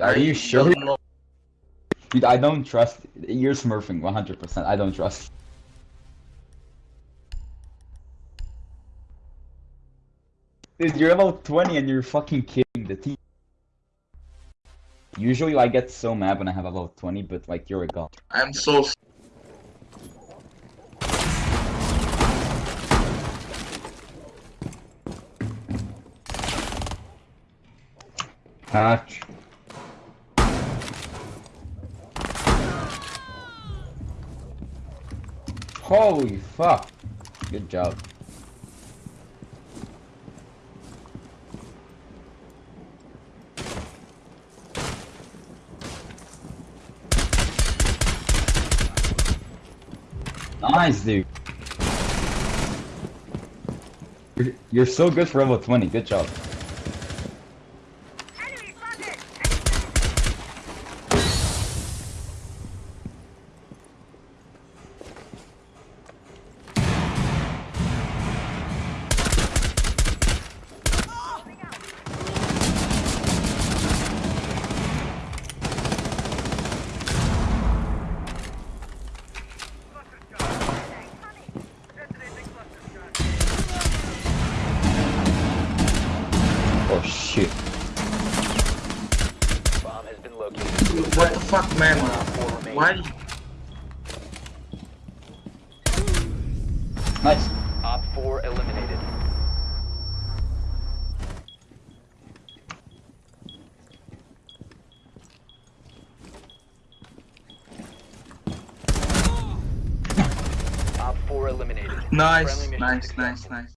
Dude, are you sure? Dude, I don't trust. You're smurfing 100%. I don't trust. Dude, you're about 20 and you're fucking kidding the team. Usually I get so mad when I have about 20, but like you're a god. I'm so Hatch. Holy fuck. Good job. Nice, dude. You're, so good for level 20. Good job. Oh shit. Bomb has been located. What the fuck, man? Why? Nice. Op 4 eliminated. Op 4 eliminated. Nice, nice, nice, nice.